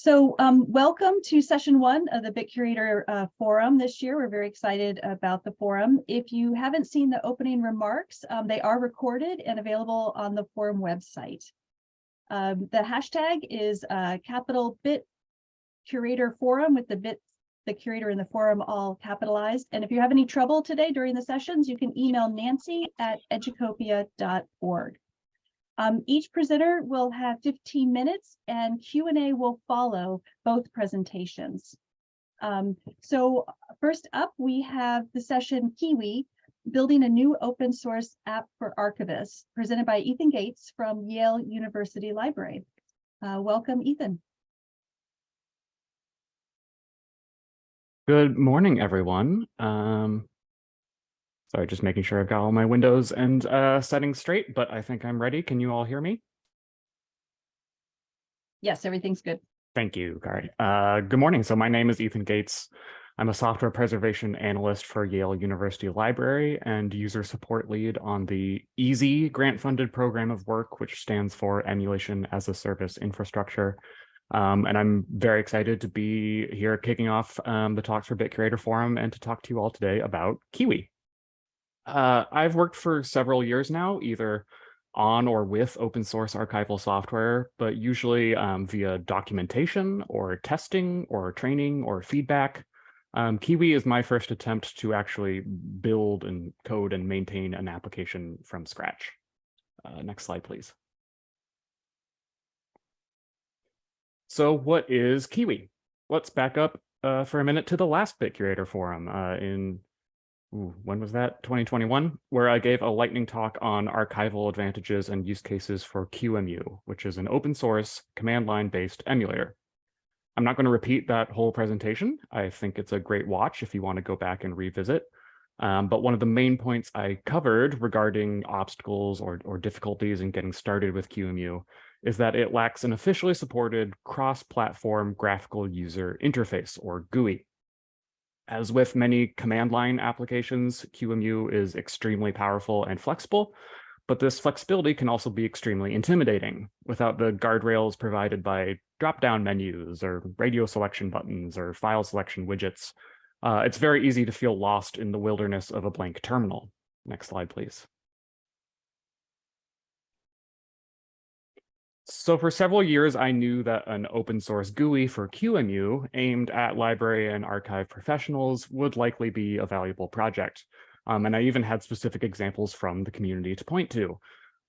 So um, welcome to session one of the BitCurator uh, Forum this year. We're very excited about the forum. If you haven't seen the opening remarks, um, they are recorded and available on the forum website. Um, the hashtag is uh, capital Bit Curator Forum with the bit, the curator and the forum all capitalized. And if you have any trouble today during the sessions, you can email Nancy at educopia.org. Um, each presenter will have 15 minutes and Q&A will follow both presentations. Um, so first up, we have the session Kiwi, building a new open source app for archivists, presented by Ethan Gates from Yale University Library. Uh, welcome, Ethan. Good morning, everyone. Um, Sorry, just making sure I've got all my windows and uh, settings straight, but I think I'm ready. Can you all hear me? Yes, everything's good. Thank you, Kari. Uh, good morning. So my name is Ethan Gates. I'm a software preservation analyst for Yale University Library and user support lead on the EaaSI grant-funded program of work, which stands for Emulation as a Service Infrastructure. Um, and I'm very excited to be here kicking off um, the Talks for BitCurator Forum and to talk to you all today about Kiwi. Uh, I've worked for several years now, either on or with open source archival software, but usually um, via documentation or testing or training or feedback. Um, Kiwi is my first attempt to actually build and code and maintain an application from scratch. Uh, next slide, please. So what is Kiwi? Let's back up uh, for a minute to the last BitCurator forum uh, in ooh, when was that? 2021, where I gave a lightning talk on archival advantages and use cases for QEMU, which is an open source command line based emulator. I'm not going to repeat that whole presentation. I think it's a great watch if you want to go back and revisit. Um, but one of the main points I covered regarding obstacles or, or difficulties in getting started with QEMU is that it lacks an officially supported cross-platform graphical user interface or GUI. As with many command line applications, QEMU is extremely powerful and flexible, but this flexibility can also be extremely intimidating without the guardrails provided by drop-down menus or radio selection buttons or file selection widgets. Uh, it's very easy to feel lost in the wilderness of a blank terminal. Next slide, please. So for several years, I knew that an open source GUI for QEMU aimed at library and archive professionals would likely be a valuable project. Um, and I even had specific examples from the community to point to.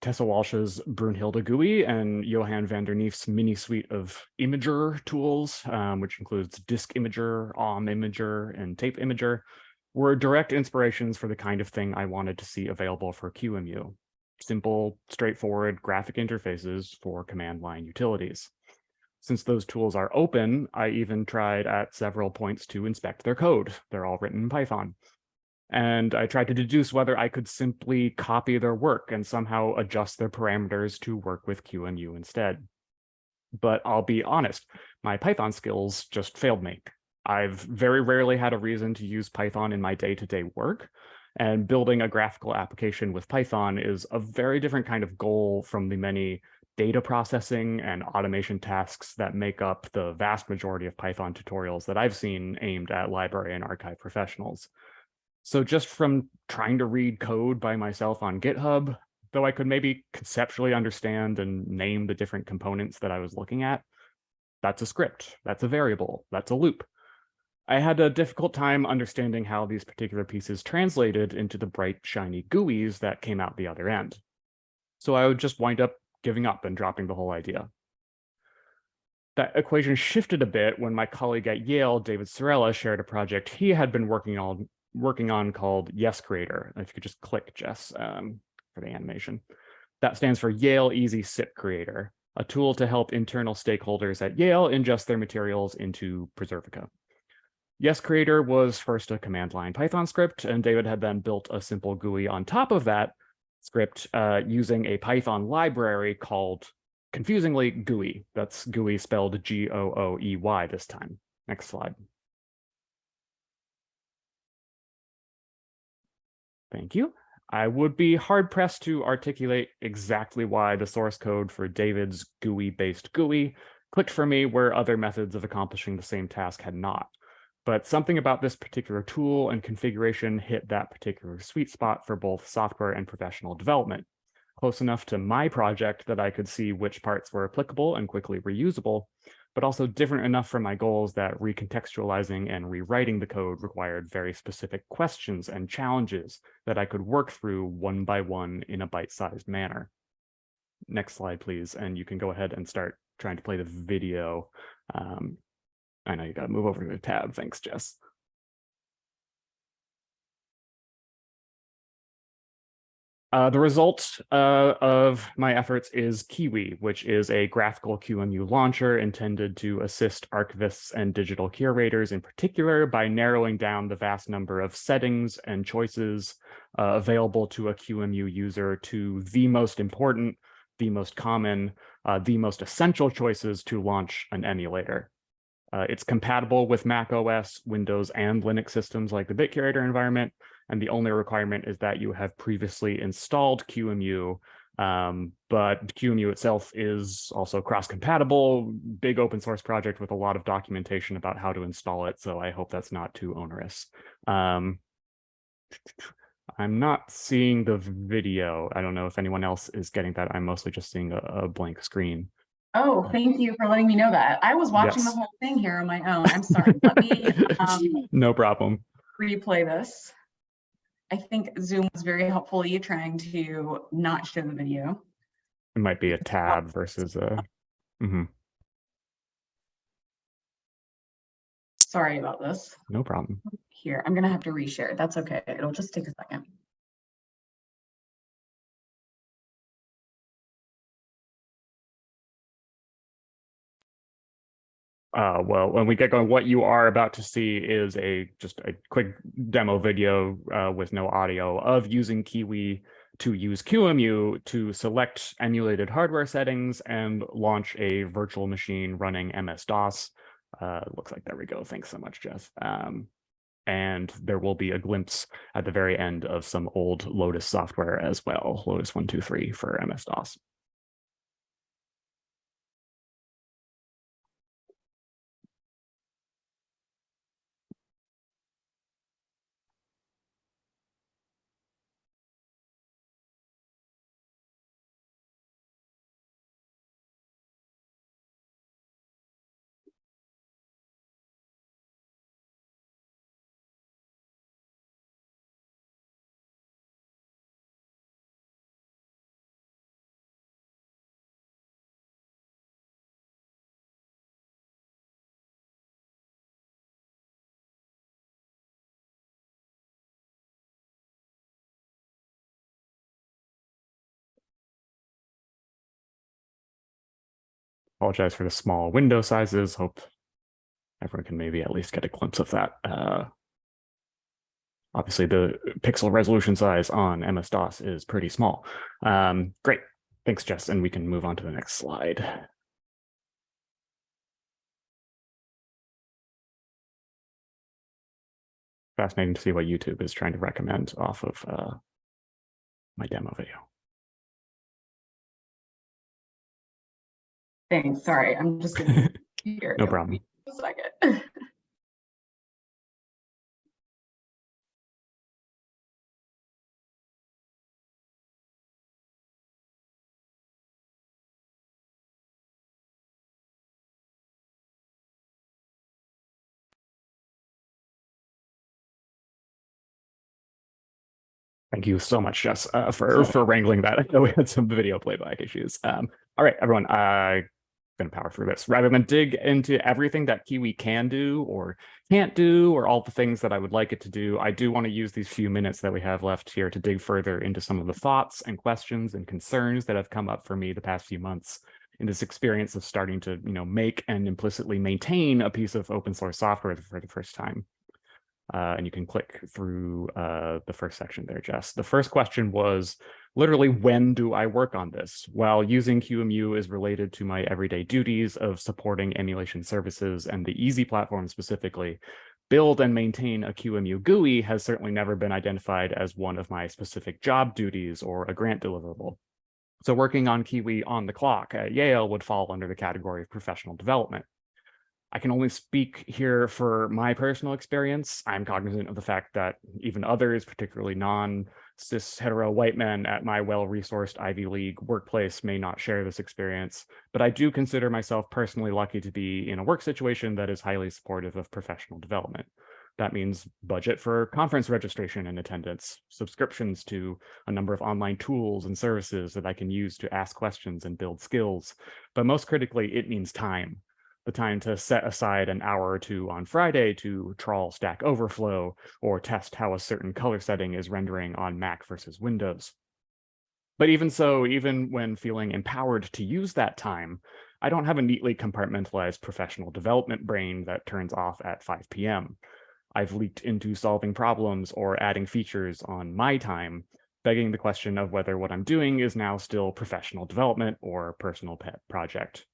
Tessa Walsh's Brunnhilde GUI and Johan van der Knijff's mini suite of imager tools, um, which includes Disk Imager, OM Imager, and Tape Imager, were direct inspirations for the kind of thing I wanted to see available for QEMU simple, straightforward graphic interfaces for command line utilities. Since those tools are open, I even tried at several points to inspect their code. They're all written in Python. And I tried to deduce whether I could simply copy their work and somehow adjust their parameters to work with QEMU instead. But I'll be honest, my Python skills just failed me. I've very rarely had a reason to use Python in my day-to-day -day work, and building a graphical application with Python is a very different kind of goal from the many data processing and automation tasks that make up the vast majority of Python tutorials that I've seen aimed at library and archive professionals. So just from trying to read code by myself on GitHub, though I could maybe conceptually understand and name the different components that I was looking at, that's a script, that's a variable, that's a loop. I had a difficult time understanding how these particular pieces translated into the bright, shiny GUIs that came out the other end. So I would just wind up giving up and dropping the whole idea. That equation shifted a bit when my colleague at Yale, David Cirella, shared a project he had been working on working on called Yes Creator. If you could just click Jess um, for the animation. That stands for Yale Easy SIP Creator, a tool to help internal stakeholders at Yale ingest their materials into Preservica. Yes Creator was first a command line Python script, and David had then built a simple Gooey on top of that script uh, using a Python library called, confusingly, Gooey. That's Gooey spelled G-O-O-E-Y this time. Next slide. Thank you. I would be hard pressed to articulate exactly why the source code for David's GUI-based GUI clicked for me where other methods of accomplishing the same task had not. But something about this particular tool and configuration hit that particular sweet spot for both software and professional development, close enough to my project that I could see which parts were applicable and quickly reusable, but also different enough from my goals that recontextualizing and rewriting the code required very specific questions and challenges that I could work through one by one in a bite-sized manner. Next slide, please, and you can go ahead and start trying to play the video. Um, I know you got to move over to the tab. Thanks, Jess. Uh, the result uh, of my efforts is Kiwi, which is a graphical QEMU launcher intended to assist archivists and digital curators in particular by narrowing down the vast number of settings and choices uh, available to a QEMU user to the most important, the most common, uh, the most essential choices to launch an emulator. Uh, it's compatible with Mac OS, Windows, and Linux systems like the BitCurator environment, and the only requirement is that you have previously installed QEMU, um, but QEMU itself is also cross-compatible, big open source project with a lot of documentation about how to install it, so I hope that's not too onerous. Um, I'm not seeing the video. I don't know if anyone else is getting that. I'm mostly just seeing a, a blank screen. Oh, thank you for letting me know that. I was watching Yes. the whole thing here on my own. I'm sorry. Let me um, no problem. replay this. I think Zoom was very helpfully trying to not show the video. It might be a tab versus a. mhm, Sorry about this. no problem. Here, I'm gonna have to reshare. That's okay. It'll just take a second. Uh, well, when we get going, what you are about to see is a just a quick demo video uh, with no audio of using Kiwi to use QEMU to select emulated hardware settings and launch a virtual machine running MS-DOS. Uh, looks like there we go. Thanks so much, Jess. Um, and there will be a glimpse at the very end of some old Lotus software as well, Lotus 123 for MS-DOS. Apologize for the small window sizes. Hope everyone can maybe at least get a glimpse of that. Uh, obviously, the pixel resolution size on MS-DOS is pretty small. Um, great. Thanks, Jess. And we can move on to the next slide. Fascinating to see what YouTube is trying to recommend off of uh, my demo video. Thanks. Sorry, I'm just gonna. here. No problem. A second. Thank you so much, Jess, uh, for for wrangling that. I know we had some video playback issues. Um, all right, everyone, I'm going to power through this. Rather than dig into everything that Kiwi can do or can't do, or all the things that I would like it to do, I do want to use these few minutes that we have left here to dig further into some of the thoughts and questions and concerns that have come up for me the past few months in this experience of starting to, you know, make and implicitly maintain a piece of open source software for the first time. Uh, and you can click through uh, the first section there, Jess. The first question was literally, when do I work on this? While using QEMU is related to my everyday duties of supporting emulation services and the EaaSI platform specifically, build and maintain a QEMU GUI has certainly never been identified as one of my specific job duties or a grant deliverable. So working on Kiwi on the clock at Yale would fall under the category of professional development. I can only speak here for my personal experience. I'm cognizant of the fact that even others, particularly non-cis hetero white men at my well-resourced Ivy League workplace may not share this experience, but I do consider myself personally lucky to be in a work situation that is highly supportive of professional development. That means budget for conference registration and attendance, subscriptions to a number of online tools and services that I can use to ask questions and build skills. But most critically, it means time the time to set aside an hour or two on Friday to trawl Stack Overflow or test how a certain color setting is rendering on Mac versus Windows. But even so, even when feeling empowered to use that time, I don't have a neatly compartmentalized professional development brain that turns off at 5 p.m. I've leaked into solving problems or adding features on my time, begging the question of whether what I'm doing is now still professional development or personal pet project.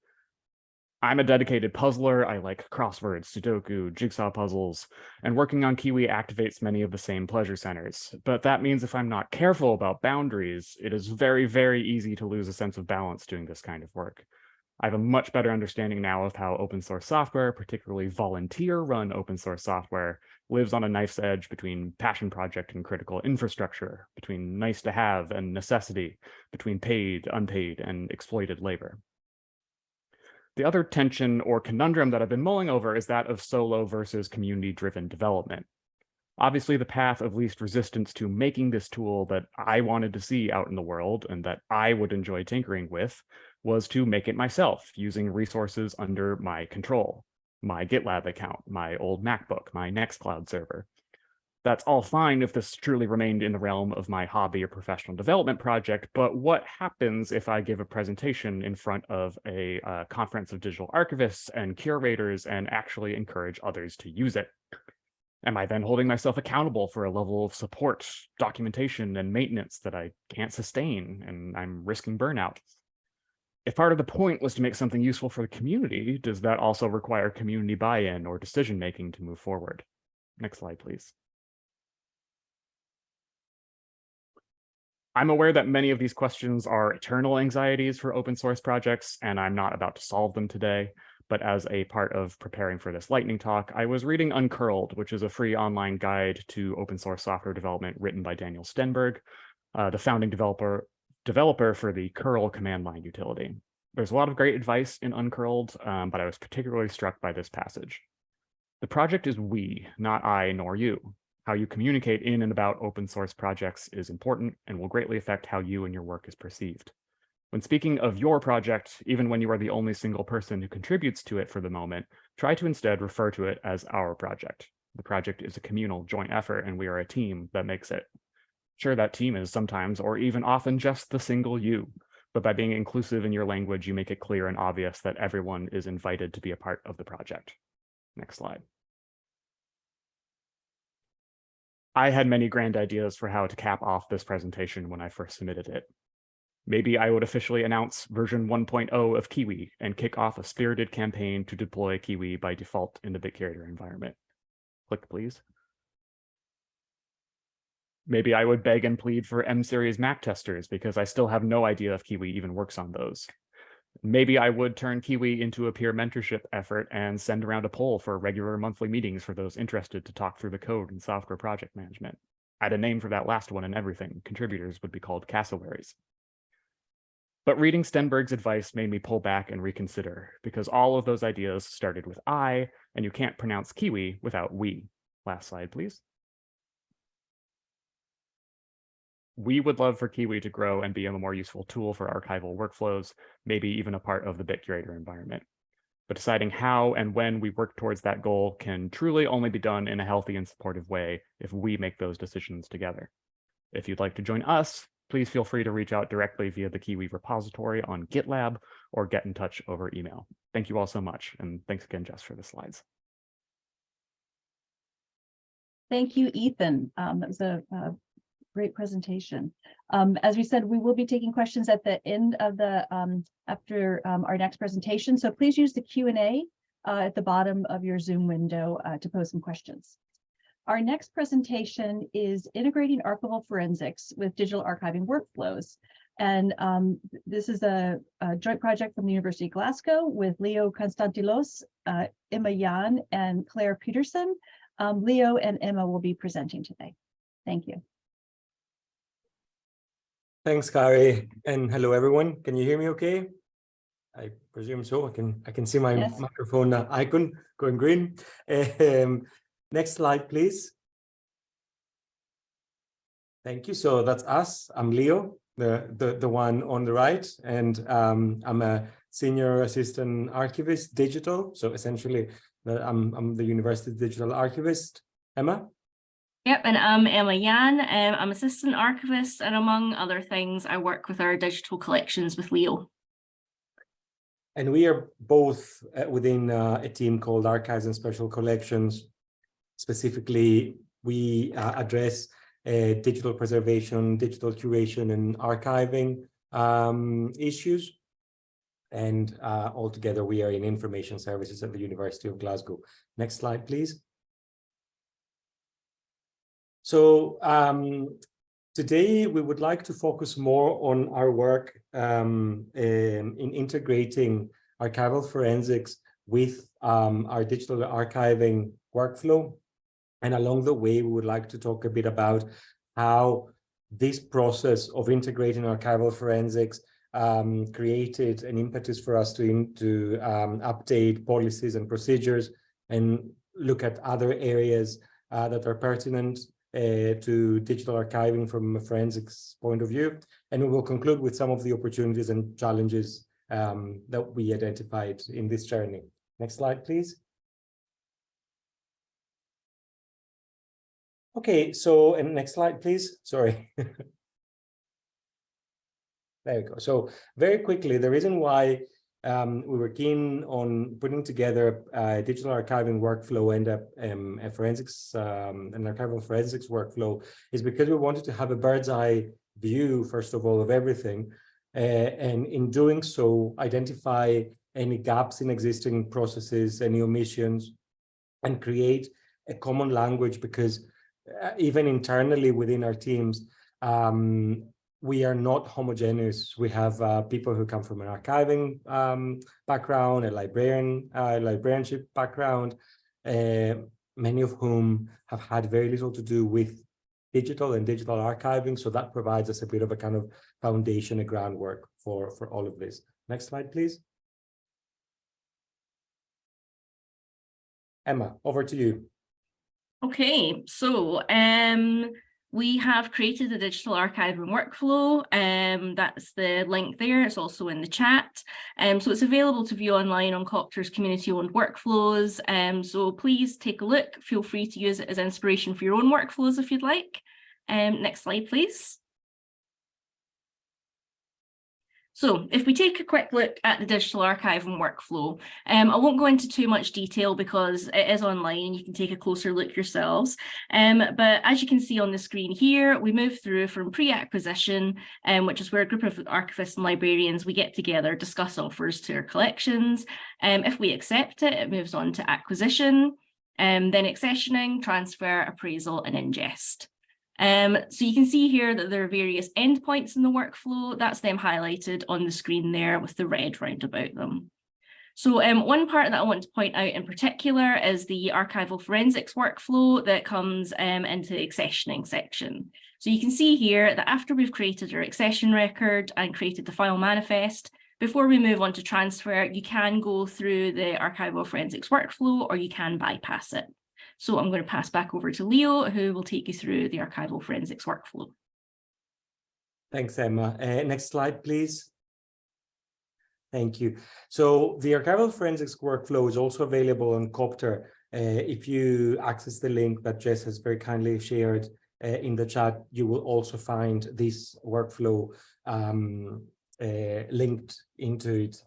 I'm a dedicated puzzler. I like crosswords, Sudoku, jigsaw puzzles, and working on Kiwi activates many of the same pleasure centers. But that means if I'm not careful about boundaries, it is very, very easy to lose a sense of balance doing this kind of work. I have a much better understanding now of how open source software, particularly volunteer run open source software, lives on a knife's edge between passion project and critical infrastructure, between nice to have and necessity, between paid, unpaid, and exploited labor. The other tension or conundrum that I've been mulling over is that of solo versus community-driven development. Obviously, the path of least resistance to making this tool that I wanted to see out in the world and that I would enjoy tinkering with was to make it myself using resources under my control, my GitLab account, my old MacBook, my Nextcloud server that's all fine if this truly remained in the realm of my hobby or professional development project, but what happens if I give a presentation in front of a uh, conference of digital archivists and curators and actually encourage others to use it? Am I then holding myself accountable for a level of support, documentation, and maintenance that I can't sustain and I'm risking burnout? If part of the point was to make something useful for the community, does that also require community buy-in or decision-making to move forward? Next slide, please. I'm aware that many of these questions are eternal anxieties for open source projects, and I'm not about to solve them today. But as a part of preparing for this lightning talk, I was reading Uncurled, which is a free online guide to open source software development written by Daniel Stenberg, uh, the founding developer, developer for the curl command line utility. There's a lot of great advice in Uncurled, um, but I was particularly struck by this passage. The project is we, not I nor you. How you communicate in and about open source projects is important and will greatly affect how you and your work is perceived. When speaking of your project, even when you are the only single person who contributes to it for the moment, try to instead refer to it as our project. The project is a communal joint effort and we are a team that makes it. Sure, that team is sometimes or even often just the single you, but by being inclusive in your language, you make it clear and obvious that everyone is invited to be a part of the project. Next slide. I had many grand ideas for how to cap off this presentation when I first submitted it. Maybe I would officially announce version 1.0 of Kiwi and kick off a spirited campaign to deploy Kiwi by default in the Bitcurator environment. Click, please. Maybe I would beg and plead for M-series Mac testers because I still have no idea if Kiwi even works on those. Maybe I would turn Kiwi into a peer mentorship effort and send around a poll for regular monthly meetings for those interested to talk through the code and software project management. Add a name for that last one and everything. Contributors would be called cassowaries. But reading Stenberg's advice made me pull back and reconsider because all of those ideas started with I, and you can't pronounce Kiwi without we. Last slide, please. We would love for Kiwi to grow and be a more useful tool for archival workflows, maybe even a part of the Bitcurator environment. But deciding how and when we work towards that goal can truly only be done in a healthy and supportive way if we make those decisions together. If you'd like to join us, please feel free to reach out directly via the Kiwi repository on GitLab or get in touch over email. Thank you all so much. And thanks again, Jess, for the slides. Thank you, Ethan. Um, that was a, a great presentation. Um, as we said, we will be taking questions at the end of the um, after um, our next presentation. So please use the Q&A uh, at the bottom of your Zoom window uh, to pose some questions. Our next presentation is integrating archival forensics with digital archiving workflows. And um, this is a, a joint project from the University of Glasgow with Leo Konstantelos, uh, Emma Yan, and Claire Peterson. Um, Leo and Emma will be presenting today. Thank you. Thanks, Kari, and hello, everyone. Can you hear me okay? I presume so. I can I can see my Yes. microphone uh, icon going green. Um, next slide, please. Thank you. So that's us. I'm Leo, the the the one on the right, and um, I'm a senior assistant archivist, digital. So essentially, the, I'm I'm the university digital archivist. Emma. Yep, and I'm Emma Yan. Um, I'm assistant archivist, and among other things, I work with our digital collections with Leo. And we are both uh, within uh, a team called Archives and Special Collections. Specifically, we uh, address uh, digital preservation, digital curation, and archiving um, issues. And uh, altogether, we are in information services at the University of Glasgow. Next slide, please. So um, Today, we would like to focus more on our work um, in, in integrating archival forensics with um, our digital archiving workflow. And along the way, we would like to talk a bit about how this process of integrating archival forensics um, created an impetus for us to, in, to um, update policies and procedures and look at other areas uh, that are pertinent to digital archiving from a forensics point of view. And we will conclude with some of the opportunities and challenges um, that we identified in this journey. Next slide, please. Okay, so and next slide, please. Sorry. there we go. So very quickly, the reason why um, we were keen on putting together a digital archiving workflow and a, um, a forensics, um, an archival forensics workflow is because we wanted to have a bird's eye view, first of all, of everything. Uh, and in doing so, identify any gaps in existing processes, any omissions, and create a common language because uh, even internally within our teams, um, we are not homogeneous. We have uh, people who come from an archiving um, background, a librarian, uh, librarianship background, uh, many of whom have had very little to do with digital and digital archiving. So that provides us a bit of a kind of foundation, a groundwork for, for all of this. Next slide, please. Emma, over to you. Okay, so um, we have created a digital archiving workflow. Um, that's the link there. It's also in the chat. Um, so it's available to view online on COPTR's community-owned workflows. Um, so please take a look. Feel free to use it as inspiration for your own workflows if you'd like. Um, next slide, please. So if we take a quick look at the digital archiving workflow, um, I won't go into too much detail because it is online and you can take a closer look yourselves. Um, but as you can see on the screen here, we move through from pre-acquisition, um, which is where a group of archivists and librarians, we get together, discuss offers to our collections. Um, if we accept it, it moves on to acquisition, um, then accessioning, transfer, appraisal and ingest. Um, so you can see here that there are various endpoints in the workflow. That's them highlighted on the screen there with the red round about them. So um, one part that I want to point out in particular is the archival forensics workflow that comes um, into the accessioning section. So you can see here that after we've created our accession record and created the file manifest, before we move on to transfer, you can go through the archival forensics workflow or you can bypass it. So I'm going to pass back over to Leo, who will take you through the archival forensics workflow. Thanks, Emma. Uh, next slide, please. Thank you. So the archival forensics workflow is also available on COPTR. Uh, if you access the link that Jess has very kindly shared uh, in the chat, you will also find this workflow um, uh, linked into it.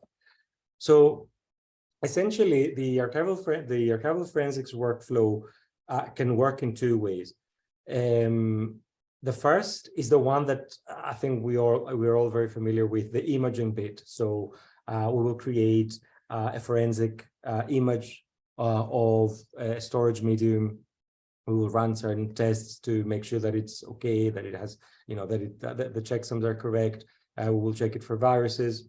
So essentially the archival the archival forensics workflow uh, can work in two ways. Um, the first is the one that I think we all we're all very familiar with, the imaging bit. So uh, we will create uh, a forensic uh, image uh, of a storage medium. We will run certain tests to make sure that it's okay, that it has, you know, that, it, that the checksums are correct, Uh, we will check it for viruses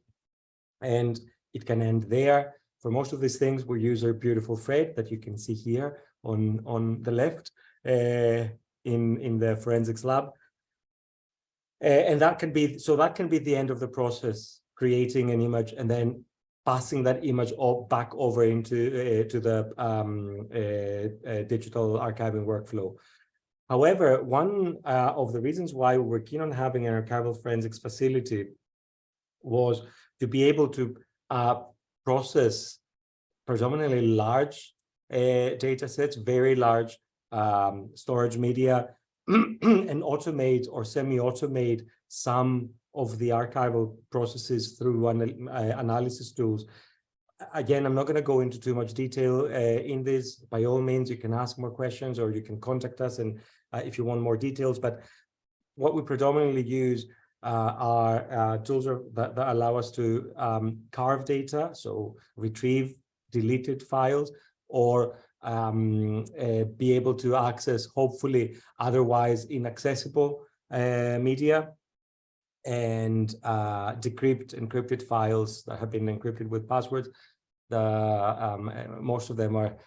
and it can end there. For most of these things, we use our beautiful Fred that you can see here on, on the left uh, in, in the forensics lab. Uh, and that can be, so that can be the end of the process, creating an image and then passing that image all back over into uh, to the um, uh, uh, digital archiving workflow. However, one uh, of the reasons why we were keen on having an archival forensics facility was to be able to uh, process predominantly large uh, data sets, very large um, storage media, and automate or semi-automate some of the archival processes through an, uh, analysis tools. Again, I'm not going to go into too much detail uh, in this. By all means, you can ask more questions or you can contact us and uh, if you want more details. But what we predominantly use uh, are uh, tools that, that, allow us to um, carve data, so retrieve deleted files, or um, uh, be able to access hopefully otherwise inaccessible uh, media and uh, decrypt encrypted files that have been encrypted with passwords. The um, most of them are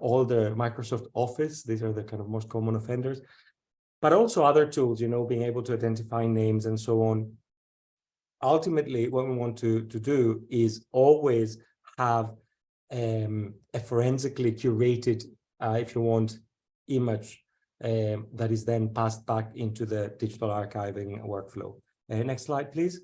all the Microsoft Office. These are the kind of most common offenders, but also other tools, you know, being able to identify names and so on. Ultimately, what we want to, to do is always have um, a forensically curated, uh, if you want, image um, that is then passed back into the digital archiving workflow. Uh, next slide, please.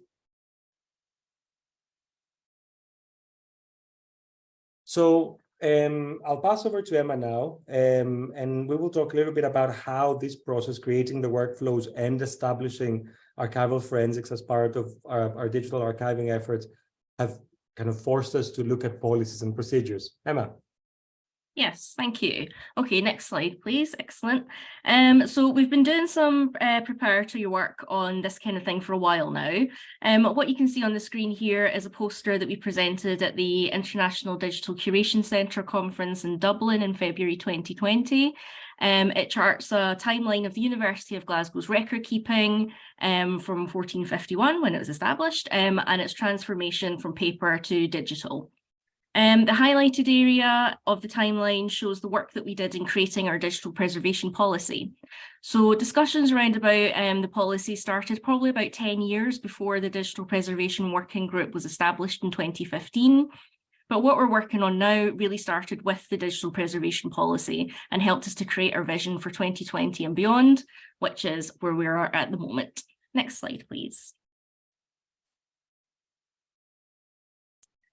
So um, I'll pass over to Emma now, um, and we will talk a little bit about how this process, creating the workflows and establishing archival forensics as part of our, our digital archiving efforts have kind of forced us to look at policies and procedures. Emma. Yes, thank you. Okay, next slide, please. Excellent. Um, so we've been doing some uh, preparatory work on this kind of thing for a while now. Um, what you can see on the screen here is a poster that we presented at the International Digital Curation Centre conference in Dublin in February 2020. Um, it charts a timeline of the University of Glasgow's record keeping um, from 1451 when it was established um, and its transformation from paper to digital. Um, the highlighted area of the timeline shows the work that we did in creating our digital preservation policy. So discussions around about um, the policy started probably about 10 years before the Digital Preservation Working Group was established in 2015. But what we're working on now really started with the digital preservation policy and helped us to create our vision for 2020 and beyond, which is where we are at the moment. Next slide, please.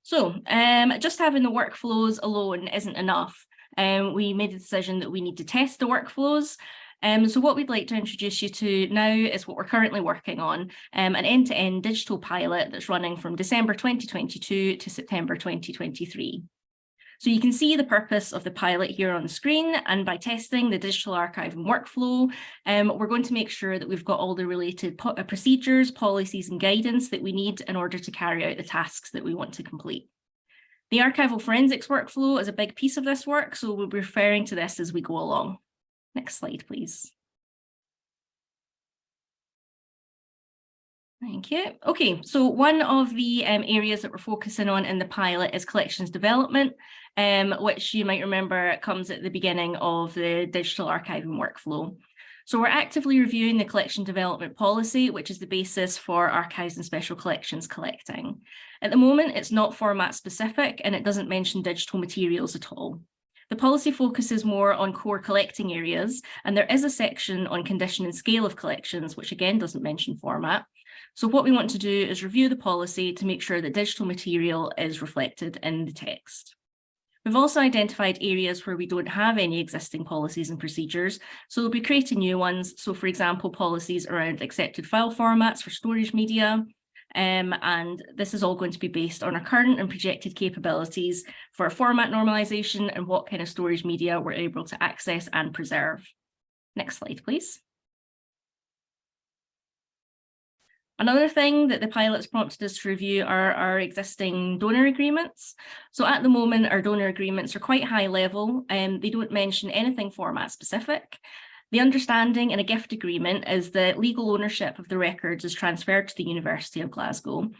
So um, just having the workflows alone isn't enough. Um, we made a decision that we need to test the workflows. Um, so what we'd like to introduce you to now is what we're currently working on, um, an end-to-end -end digital pilot that's running from December 2022 to September 2023. So you can see the purpose of the pilot here on the screen and by testing the digital archiving workflow, um, we're going to make sure that we've got all the related po uh, procedures, policies and guidance that we need in order to carry out the tasks that we want to complete. The archival forensics workflow is a big piece of this work, so we'll be referring to this as we go along. Next slide, please. Thank you. Okay, so one of the um, areas that we're focusing on in the pilot is collections development, um, which you might remember comes at the beginning of the digital archiving workflow. So we're actively reviewing the collection development policy, which is the basis for archives and special collections collecting. At the moment, it's not format specific and it doesn't mention digital materials at all. The policy focuses more on core collecting areas, and there is a section on condition and scale of collections, which again doesn't mention format. So what we want to do is review the policy to make sure that digital material is reflected in the text. We've also identified areas where we don't have any existing policies and procedures, so we'll be creating new ones. So for example, policies around accepted file formats for storage media, um, and this is all going to be based on our current and projected capabilities for format normalization and what kind of storage media we're able to access and preserve. Next slide, please. Another thing that the pilots prompted us to review are our existing donor agreements. So at the moment, our donor agreements are quite high level and they don't mention anything format specific. The understanding in a gift agreement is that legal ownership of the records is transferred to the University of Glasgow.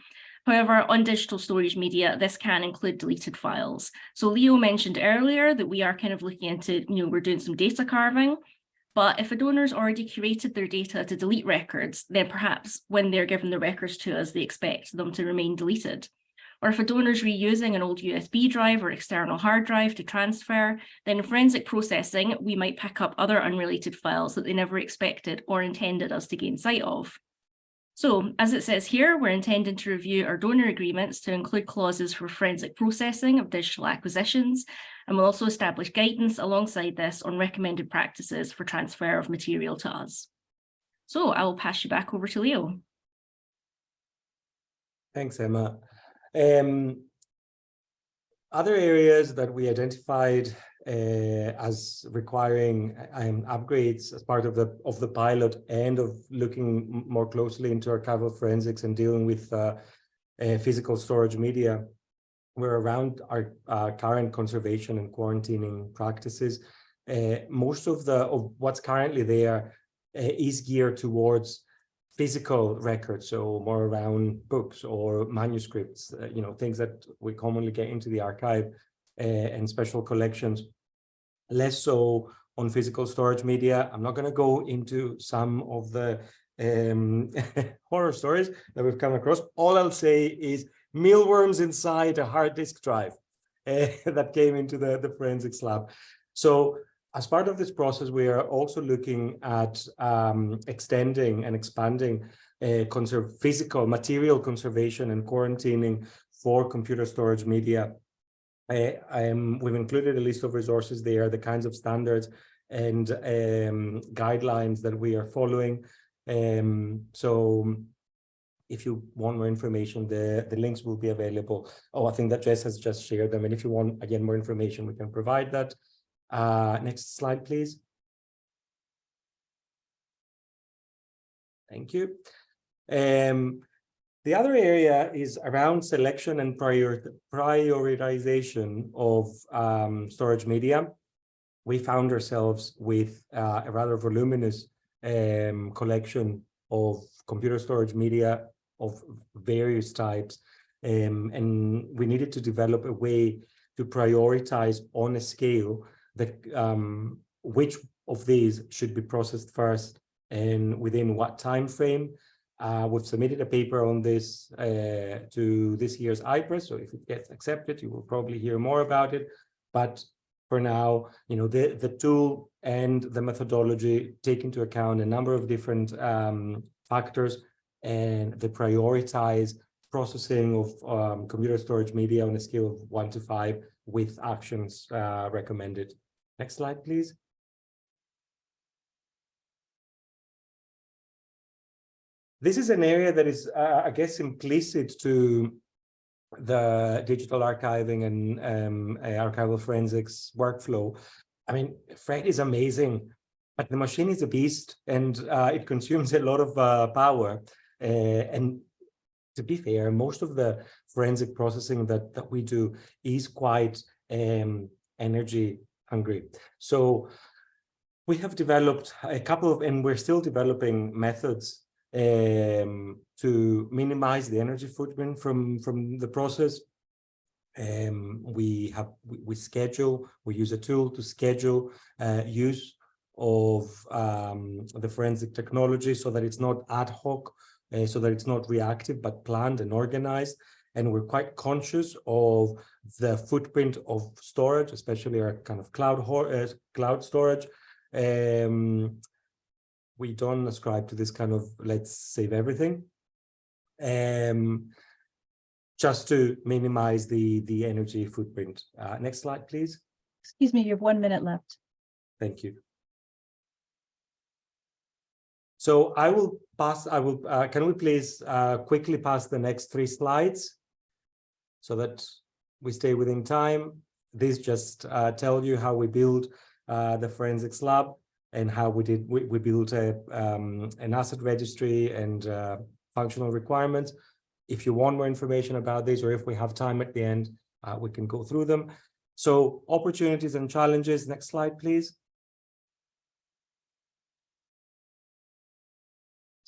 However, on digital storage media, this can include deleted files. So Leo mentioned earlier that we are kind of looking into, you know, we're doing some data carving. But if a donor's already curated their data to delete records, then perhaps when they're given the records to us, they expect them to remain deleted. Or if a donor's reusing an old USB drive or external hard drive to transfer, then in forensic processing, we might pick up other unrelated files that they never expected or intended us to gain sight of. So as it says here, we're intending to review our donor agreements to include clauses for forensic processing of digital acquisitions, and we'll also establish guidance alongside this on recommended practices for transfer of material to us. So I will pass you back over to Leo. Thanks, Emma. Um, other areas that we identified uh, as requiring um, upgrades as part of the of the pilot and of looking more closely into archival forensics and dealing with uh, uh, physical storage media were around our uh, current conservation and quarantining practices. Uh, most of the of what's currently there uh, is geared towards physical records, so more around books or manuscripts, you know, things that we commonly get into the archive and special collections less so on physical storage media. I'm not going to go into some of the um, horror stories that we've come across. All I'll say is mealworms inside a hard disk drive uh, that came into the, the forensics lab. So as part of this process, we are also looking at um, extending and expanding uh, physical material conservation and quarantining for computer storage media I, am, we've included a list of resources there, the kinds of standards and um, guidelines that we are following. Um, so if you want more information, the, the links will be available. Oh, I think that Jess has just shared them. And if you want, again, more information, we can provide that. Uh, next slide, please. Thank you. Um, the other area is around selection and prior prioritization of um, storage media. We found ourselves with uh, a rather voluminous um, collection of computer storage media of various types. Um, and we needed to develop a way to prioritize on a scale that um, which of these should be processed first and within what time frame uh, we've submitted a paper on this uh, to this year's IPRES, so if it gets accepted, you will probably hear more about it. But for now, you know, the, the tool and the methodology take into account a number of different um, factors and they prioritize processing of um, computer storage media on a scale of one to five with actions uh, recommended. Next slide, please. This is an area that is, uh, I guess, implicit to the digital archiving and um, archival forensics workflow. I mean, Fred is amazing, but the machine is a beast and uh, it consumes a lot of uh, power. Uh, and to be fair, most of the forensic processing that, that we do is quite um, energy hungry. So we have developed a couple of, and we're still developing methods um, to minimize the energy footprint from, from the process. Um, we have we, schedule, we use a tool to schedule uh, use of um, the forensic technology so that it's not ad hoc, uh, so that it's not reactive, but planned and organized. And we're quite conscious of the footprint of storage, especially our kind of cloud uh, cloud storage. Um, we don't ascribe to this kind of let's save everything um, just to minimize the the energy footprint. Uh, next slide, please. Excuse me, you have one minute left. Thank you. So I will pass, I will, uh, can we please uh, quickly pass the next three slides so that we stay within time. These just uh, tell you how we build uh, the forensics lab and how we did we, we built a um, an asset registry and uh, functional requirements. If you want more information about this, or if we have time at the end, uh, we can go through them. So opportunities and challenges. Next slide, please.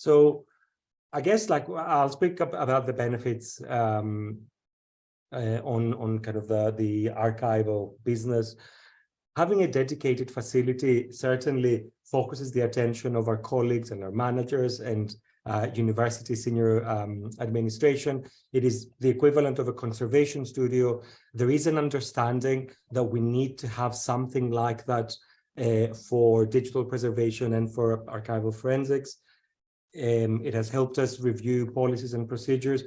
So I guess like I'll speak up about the benefits um, uh, on on kind of the the archival business. Having a dedicated facility certainly focuses the attention of our colleagues and our managers and uh, university senior um, administration. It is the equivalent of a conservation studio. There is an understanding that we need to have something like that uh, for digital preservation and for archival forensics. Um, it has helped us review policies and procedures.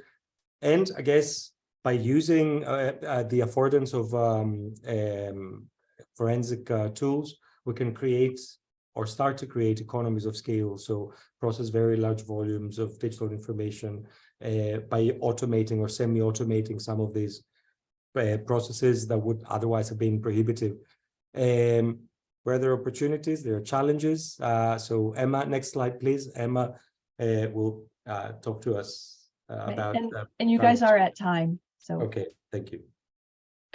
And I guess by using uh, uh, the affordance of um, um, forensic uh, tools, we can create or start to create economies of scale. So process very large volumes of digital information uh, by automating or semi-automating some of these uh, processes that would otherwise have been prohibitive. Um, where there are opportunities, there are challenges. Uh, so Emma, next slide, please. Emma uh, will uh, talk to us uh, about. and- uh, And you guys are at time, so. okay, thank you.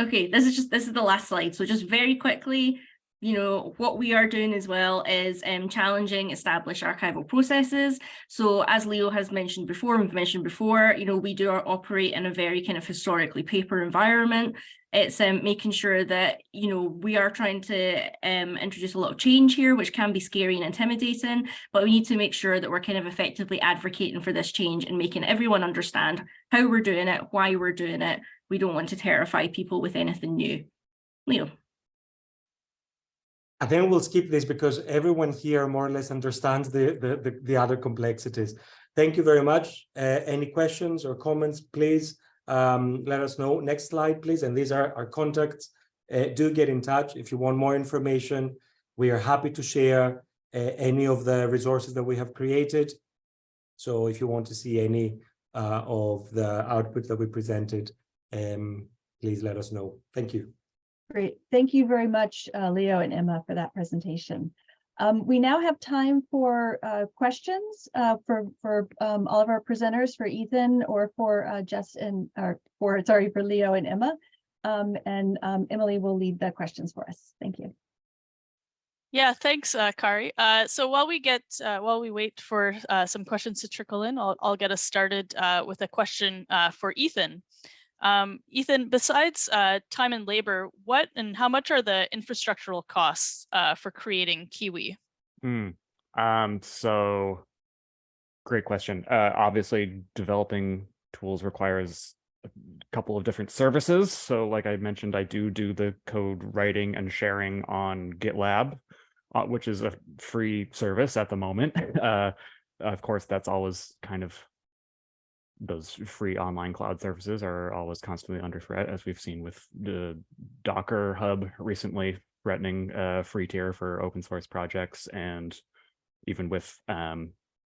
Okay, this is just, this is the last slide. So just very quickly, you know, what we are doing as well is um, challenging established archival processes. So as Leo has mentioned before, we've mentioned before, you know, we do operate in a very kind of historically paper environment. It's um, making sure that, you know, we are trying to um, introduce a lot of change here, which can be scary and intimidating, but we need to make sure that we're kind of effectively advocating for this change and making everyone understand how we're doing it, why we're doing it. We don't want to terrify people with anything new. Leo. I think we'll skip this because everyone here more or less understands the, the, the, the other complexities. Thank you very much. Uh, any questions or comments, please um, let us know. Next slide, please. And these are our contacts. Uh, do get in touch if you want more information. We are happy to share uh, any of the resources that we have created. So if you want to see any uh, of the output that we presented, um, please let us know. Thank you. Great. Thank you very much, uh, Leo and Emma, for that presentation. Um, we now have time for uh, questions uh, for for um, all of our presenters, for Ethan or for uh, Jess and or for sorry for Leo and Emma. Um, and um, Emily will lead the questions for us. Thank you. Yeah, thanks, uh, Kari. Uh, so while we get, uh, while we wait for uh, some questions to trickle in, I'll, I'll get us started uh, with a question for Ethan. Um, Ethan, besides uh, time and labor, what and how much are the infrastructural costs uh, for creating Kiwi? Hmm. Um, so great question. Uh, obviously developing tools requires a couple of different services. So like I mentioned, I do do the code writing and sharing on GitLab, uh, which is a free service at the moment. Uh, of course, that's always kind of those free online cloud services are always constantly under threat, as we've seen with the Docker Hub recently threatening free tier for open source projects, and even with um,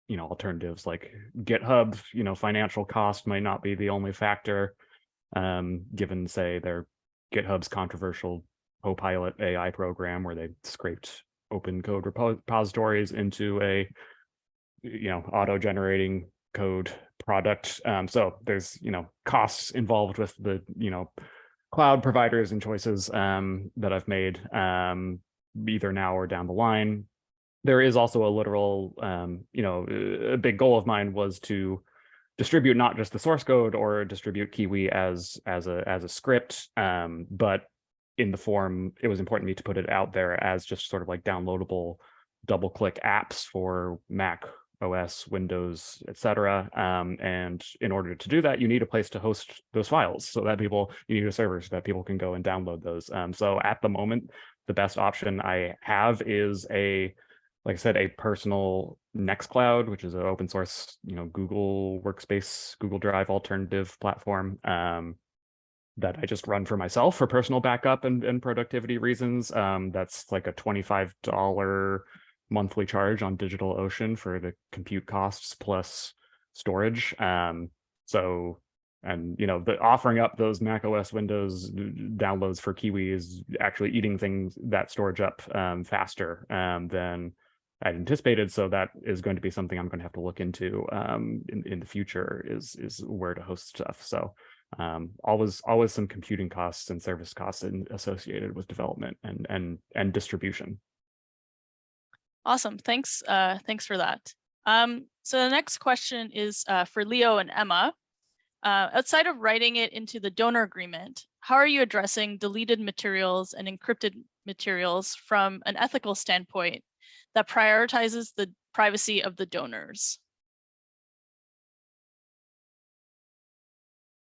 you know alternatives like GitHub, you know financial cost might not be the only factor, um, given say their GitHub's controversial Copilot AI program where they scraped open code repo repositories into a you know auto-generating code product. Um, so there's, you know, costs involved with the, you know, cloud providers and choices um, that I've made um, either now or down the line. There is also a literal, um, you know, a big goal of mine was to distribute not just the source code or distribute Kiwi as as a as a script, um, but in the form, it was important to me to put it out there as just sort of like downloadable double click apps for Mac OS, Windows, etc. Um, and in order to do that, you need a place to host those files so that people, you need a server so that people can go and download those. Um, so at the moment, the best option I have is a, like I said, a personal Nextcloud, which is an open source, you know, Google Workspace, Google Drive alternative platform um, that I just run for myself for personal backup and, and productivity reasons. Um, that's like a $25 monthly charge on DigitalOcean for the compute costs plus storage. Um, so, and you know, the offering up those Mac OS Windows downloads for Kiwi is actually eating things that storage up um, faster um, than I anticipated. So that is going to be something I'm going to have to look into um, in in the future. Is is where to host stuff. So. Um, always, always some computing costs and service costs in, associated with development and and and distribution. Awesome, thanks, uh, thanks for that. Um, so the next question is uh, for Leo and Emma. Uh, outside of writing it into the donor agreement, how are you addressing deleted materials and encrypted materials from an ethical standpoint that prioritizes the privacy of the donors?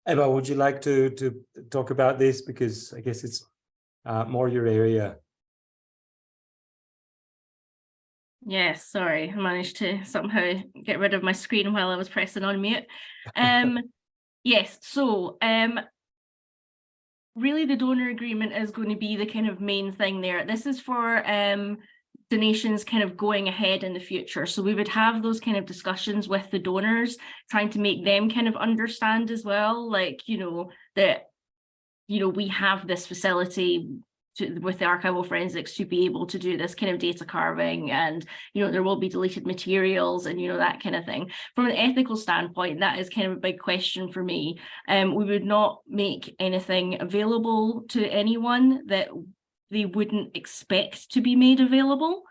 Emma, would you like to to talk about this because I guess it's uh, more your area. Yes, sorry, I managed to somehow get rid of my screen while I was pressing on mute. Um, yes, so um, really the donor agreement is going to be the kind of main thing there. This is for um, donations kind of going ahead in the future. So we would have those kind of discussions with the donors, trying to make them kind of understand as well, like, you know, that, you know, we have this facility to, with the archival forensics to be able to do this kind of data carving and you know there will be deleted materials and you know that kind of thing. From an ethical standpoint that is kind of a big question for me. Um we would not make anything available to anyone that they wouldn't expect to be made available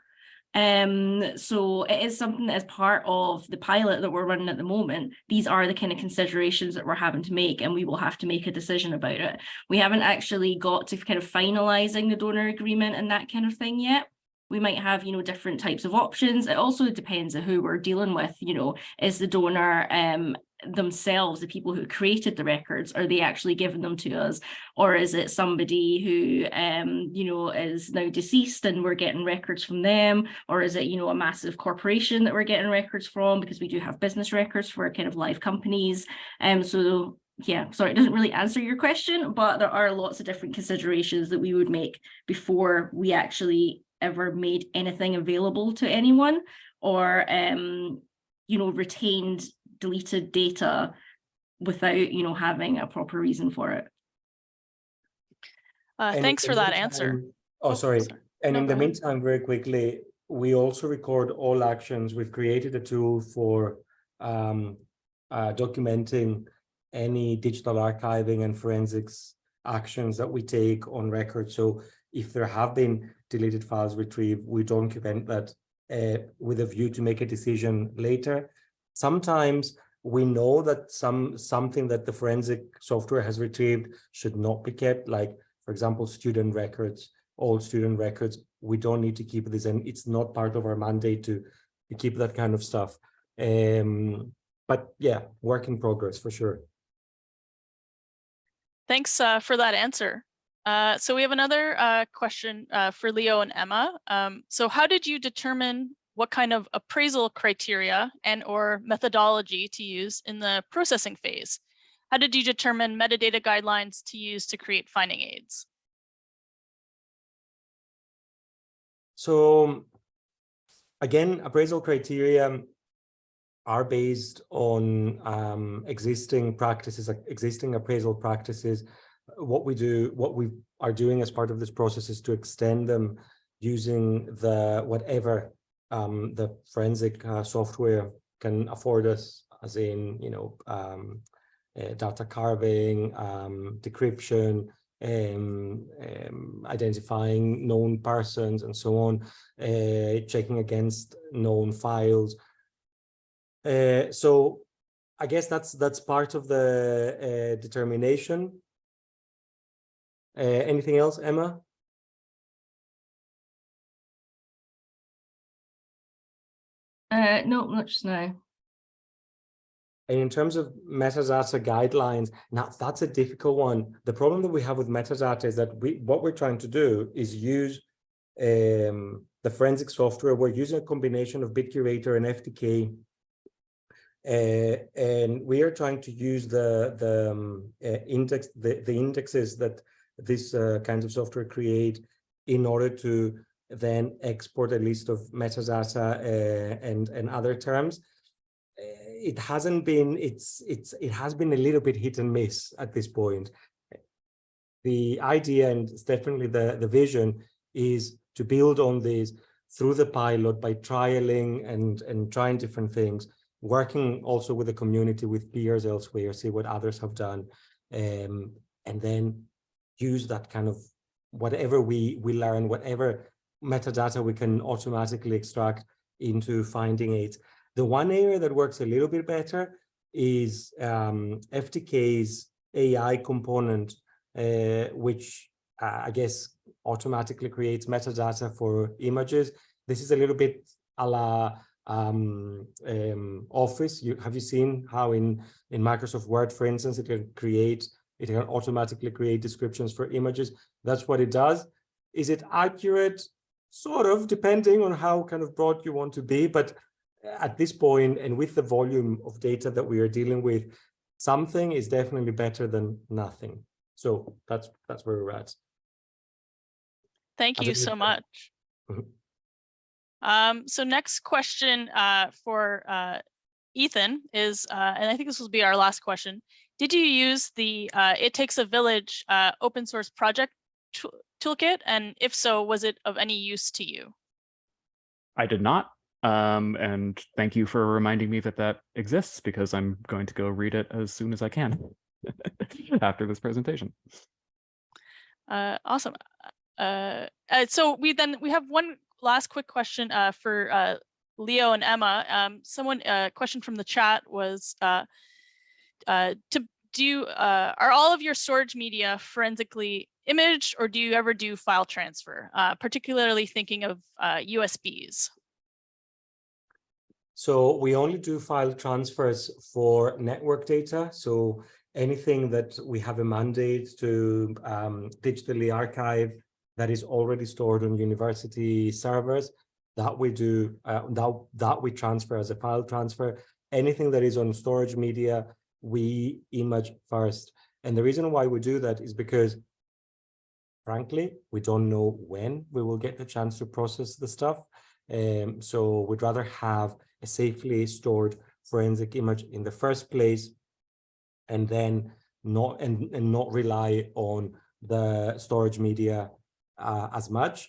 um, so it is something that is part of the pilot that we're running at the moment. These are the kind of considerations that we're having to make and we will have to make a decision about it. We haven't actually got to kind of finalizing the donor agreement and that kind of thing yet. We might have, you know, different types of options. It also depends on who we're dealing with, you know, is the donor um, themselves, the people who created the records, are they actually giving them to us? Or is it somebody who, um, you know, is now deceased and we're getting records from them? Or is it, you know, a massive corporation that we're getting records from? Because we do have business records for kind of live companies. Um, so yeah, sorry, it doesn't really answer your question, but there are lots of different considerations that we would make before we actually ever made anything available to anyone or, um, you know, retained deleted data without, you know, having a proper reason for it. Uh, And thanks for the that answer. meantime- Oh, sorry. And No, in the ahead. meantime, very quickly, we also record all actions. We've created a tool for um, uh, documenting any digital archiving and forensics actions that we take on record. So if there have been deleted files retrieved, we document that uh, with a view to make a decision later. Sometimes we know that some something that the forensic software has retrieved should not be kept, like, for example, student records, all student records. We don't need to keep this, and it's not part of our mandate to, to keep that kind of stuff. Um, but yeah, work in progress for sure. Thanks uh, for that answer. Uh, so we have another uh, question uh, for Leo and Emma. Um, so how did you determine what kind of appraisal criteria and or methodology to use in the processing phase? How did you determine metadata guidelines to use to create finding aids? So again, appraisal criteria are based on um, existing practices, existing appraisal practices. What we do, what we are doing as part of this process is to extend them using the whatever um, the forensic uh, software can afford us, as in, you know, um, uh, data carving, um, decryption, um, um, identifying known persons and so on, uh, checking against known files. Uh, so I guess that's that's part of the determination. Uh, anything else, Emma? Uh, not much, now. And in terms of metadata guidelines, now that's a difficult one. The problem that we have with metadata is that we what we're trying to do is use um, the forensic software. We're using a combination of BitCurator and FTK. Uh, and we are trying to use the the um, uh, index the, the indexes that this uh, kinds of software create in order to then export a list of metadata uh, and and other terms. It hasn't been it's it's it has been a little bit hit and miss at this point. The idea and definitely the the vision is to build on this through the pilot by trialing and and trying different things working also with the community with peers elsewhere see what others have done um, and then use that kind of whatever we we learn whatever metadata we can automatically extract into finding aids The one area that works a little bit better is um, FTK's AI component, uh, which uh, I guess automatically creates metadata for images. This is a little bit a la um, um, Office. You have you seen how in in Microsoft Word, for instance, it can create it can automatically create descriptions for images. That's what it does. Is it accurate? Sort of, depending on how kind of broad you want to be, but at this point and with the volume of data that we are dealing with, something is definitely better than nothing. So that's that's where we're at. Thank you so much. Mhm. Um, so next question uh, for uh, Ethan is, uh, and I think this will be our last question. Did you use the uh, It Takes a Village uh, open source project tool- toolkit? And if so, was it of any use to you? I did not. Um, and thank you for reminding me that that exists because I'm going to go read it as soon as I can after this presentation. Uh, awesome. Uh, uh, so we then we have one last quick question uh, for uh, Leo and Emma. Um, someone uh, question from the chat was uh, uh, to do uh, are all of your storage media forensically imaged or do you ever do file transfer, uh, particularly thinking of uh, USBs? So we only do file transfers for network data. So anything that we have a mandate to um, digitally archive that is already stored on university servers, that we do, uh, that, that we transfer as a file transfer. Anything that is on storage media, we image first. And the reason why we do that is because frankly, we don't know when we will get the chance to process the stuff. Um, so we'd rather have a safely stored forensic image in the first place and then not and, and not rely on the storage media uh, as much.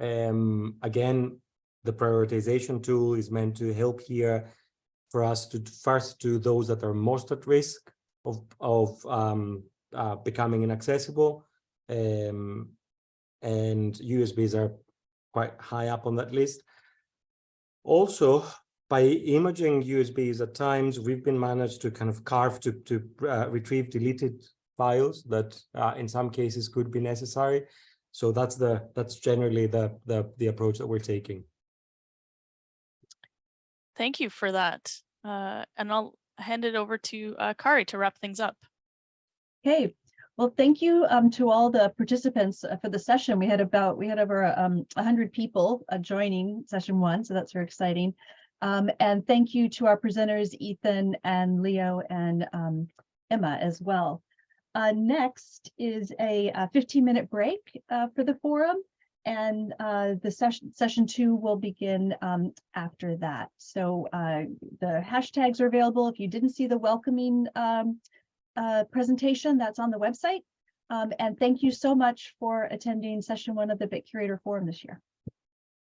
Um, again, the prioritization tool is meant to help here for us to first do those that are most at risk of, of um, uh, becoming inaccessible. Um, and USBs are quite high up on that list. Also, by imaging USBs at times, we've been managed to kind of carve to, to uh, retrieve deleted files that uh, in some cases could be necessary. So that's the that's generally the the, the approach that we're taking. Thank you for that. Uh, and I'll hand it over to uh, Kari to wrap things up. Okay, well, thank you um, to all the participants uh, for the session. We had about, we had over um, 100 people uh, joining session one, so that's very exciting. Um, and thank you to our presenters, Ethan and Leo and um, Emma as well. Uh, next is a 15-minute break uh, for the forum, and uh, the session session two will begin um, after that. So uh, the hashtags are available. If you didn't see the welcoming um, uh, presentation that's on the website. Um, and thank you so much for attending session one of the BitCurator Forum this year.